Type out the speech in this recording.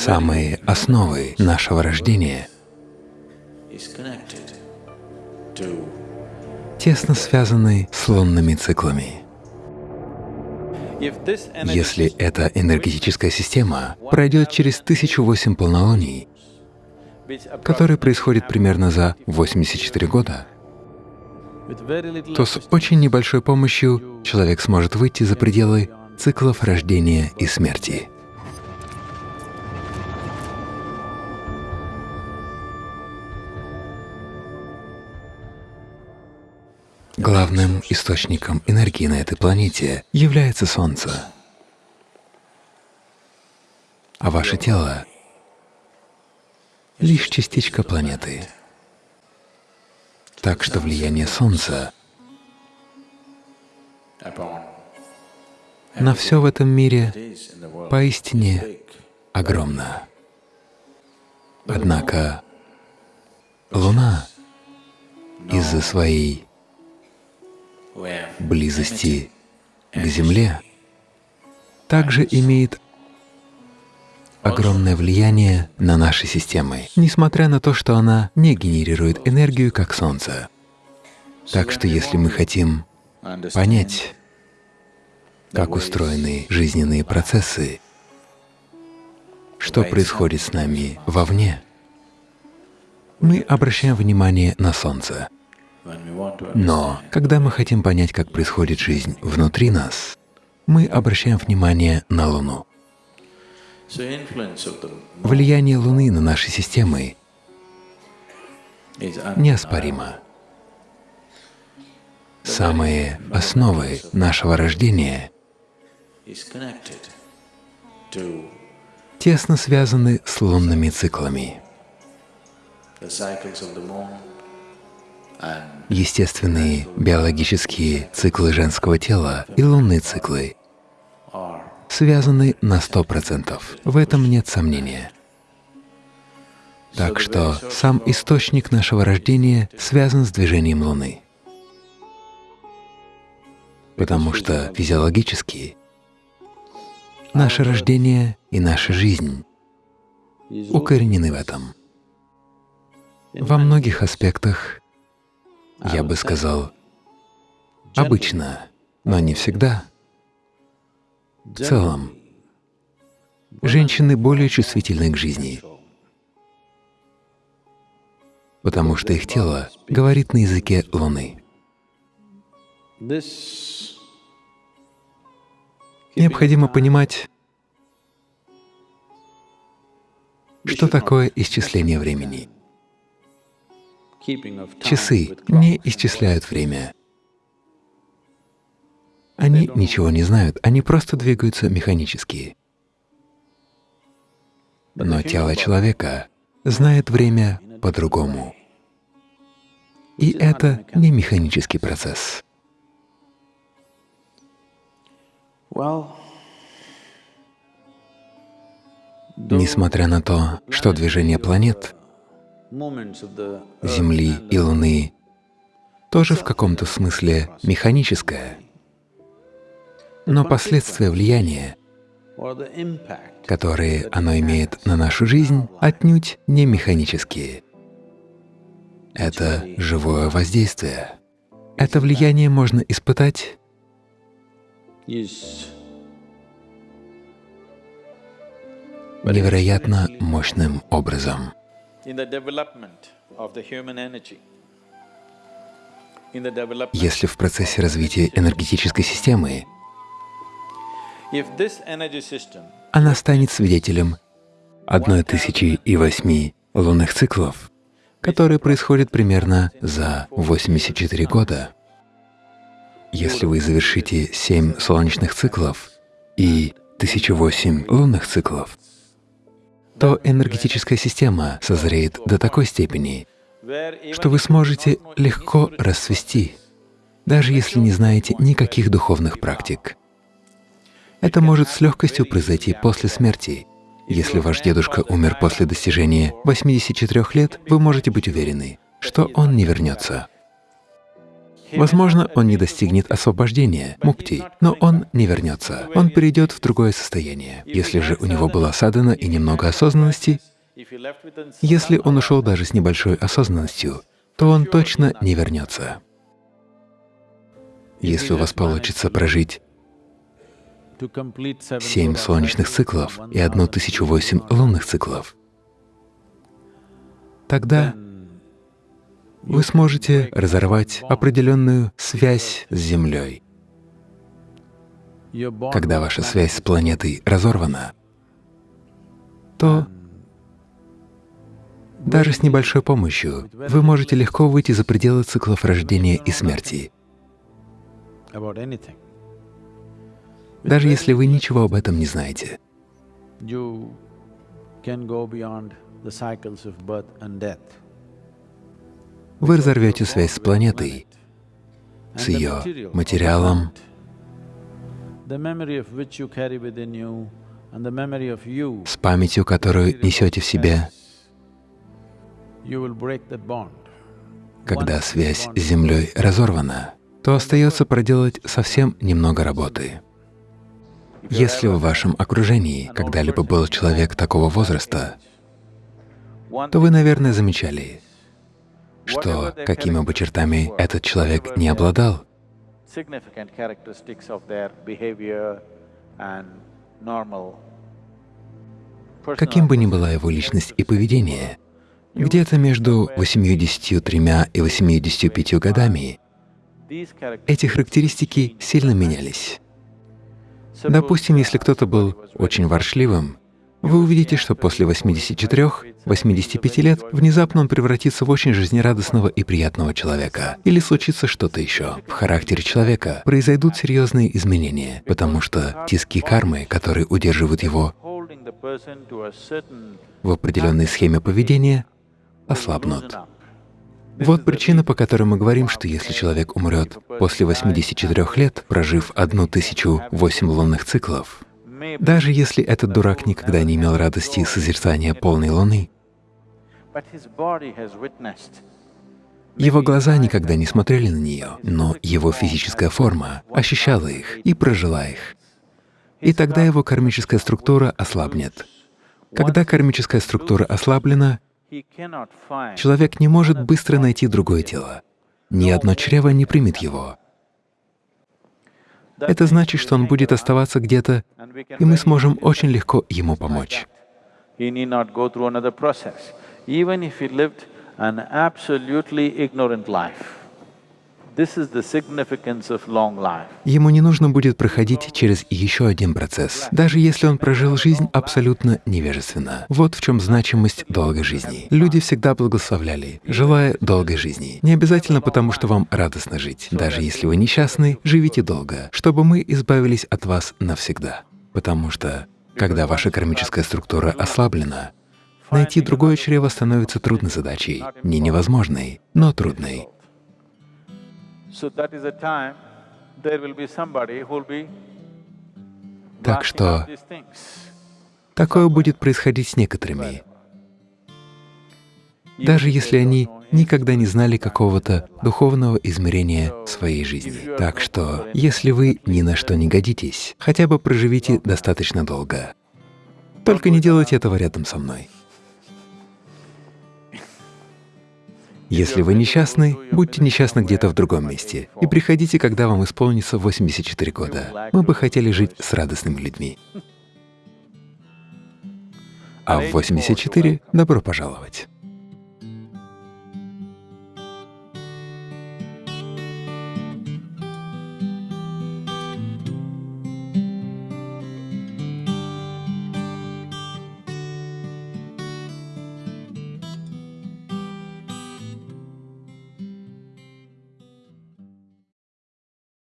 Самые основы нашего рождения тесно связаны с лунными циклами. Если эта энергетическая система пройдет через тысячу восемь полнолуний, которые происходят примерно за 84 года, то с очень небольшой помощью человек сможет выйти за пределы циклов рождения и смерти. Главным источником энергии на этой планете является Солнце. А ваше тело — лишь частичка планеты. Так что влияние Солнца на все в этом мире поистине огромно. Однако Луна из-за своей близости к Земле также имеет огромное влияние на наши системы, несмотря на то, что она не генерирует энергию, как Солнце. Так что если мы хотим понять, как устроены жизненные процессы, что происходит с нами вовне, мы обращаем внимание на Солнце. Но когда мы хотим понять, как происходит жизнь внутри нас, мы обращаем внимание на Луну. Влияние Луны на наши системы неоспоримо. Самые основы нашего рождения тесно связаны с лунными циклами. Естественные биологические циклы женского тела и лунные циклы связаны на сто процентов. В этом нет сомнения. Так что сам источник нашего рождения связан с движением Луны. Потому что физиологически наше рождение и наша жизнь укоренены в этом. Во многих аспектах, я бы сказал, обычно, но не всегда, в целом, женщины более чувствительны к жизни, потому что их тело говорит на языке Луны. Необходимо понимать, что такое исчисление времени. Часы не исчисляют время. Они ничего не знают, они просто двигаются механически. Но тело человека знает время по-другому. И это не механический процесс. Несмотря на то, что движение планет, Земли и Луны. тоже в каком-то смысле механическое, но последствия влияния, которые оно имеет на нашу жизнь, отнюдь не механические. Это живое воздействие. Это влияние можно испытать невероятно мощным образом. Если в процессе развития энергетической системы она станет свидетелем одной тысячи и восьми лунных циклов, которые происходят примерно за 84 года. Если вы завершите семь солнечных циклов и 1008 лунных циклов, то энергетическая система созреет до такой степени, что вы сможете легко расцвести, даже если не знаете никаких духовных практик. Это может с легкостью произойти после смерти. Если ваш дедушка умер после достижения 84 лет, вы можете быть уверены, что он не вернется. Возможно, он не достигнет освобождения, мукти, но он не вернется, он перейдет в другое состояние. Если же у него была садана и немного осознанности, если он ушел даже с небольшой осознанностью, то он точно не вернется. Если у вас получится прожить семь солнечных циклов и одну тысячу восемь лунных циклов, тогда вы сможете разорвать определенную связь с Землей. Когда ваша связь с планетой разорвана, то даже с небольшой помощью вы можете легко выйти за пределы циклов рождения и смерти. Даже если вы ничего об этом не знаете. Вы разорвете связь с планетой, с ее материалом, с памятью, которую несете в себе. Когда связь с Землей разорвана, то остается проделать совсем немного работы. Если в вашем окружении когда-либо был человек такого возраста, то вы, наверное, замечали, что какими бы чертами этот человек не обладал, каким бы ни была его личность и поведение, где-то между 83 и 85 годами эти характеристики сильно менялись. Допустим, если кто-то был очень воршливым, вы увидите, что после 84-85 лет внезапно он превратится в очень жизнерадостного и приятного человека. Или случится что-то еще. В характере человека произойдут серьезные изменения, потому что тиски кармы, которые удерживают его в определенной схеме поведения, ослабнут. Вот причина, по которой мы говорим, что если человек умрет после 84 лет, прожив одну тысячу восемь лунных циклов, даже если этот дурак никогда не имел радости созерцания полной луны, его глаза никогда не смотрели на нее, но его физическая форма ощущала их и прожила их. И тогда его кармическая структура ослабнет. Когда кармическая структура ослаблена, Человек не может быстро найти другое тело. Ни одно чрево не примет его. Это значит, что он будет оставаться где-то, и мы сможем очень легко ему помочь. Ему не нужно будет проходить через еще один процесс, даже если он прожил жизнь абсолютно невежественно. Вот в чем значимость долгой жизни. Люди всегда благословляли, желая долгой жизни. Не обязательно потому, что вам радостно жить. Даже если вы несчастны, живите долго, чтобы мы избавились от вас навсегда. Потому что, когда ваша кармическая структура ослаблена, найти другое чрево становится трудной задачей, не невозможной, но трудной. Так что такое будет происходить с некоторыми, даже если они никогда не знали какого-то духовного измерения своей жизни. Так что, если вы ни на что не годитесь, хотя бы проживите достаточно долго. Только не делайте этого рядом со мной. Если вы несчастны, будьте несчастны где-то в другом месте и приходите, когда вам исполнится 84 года. Мы бы хотели жить с радостными людьми. А в 84 добро пожаловать.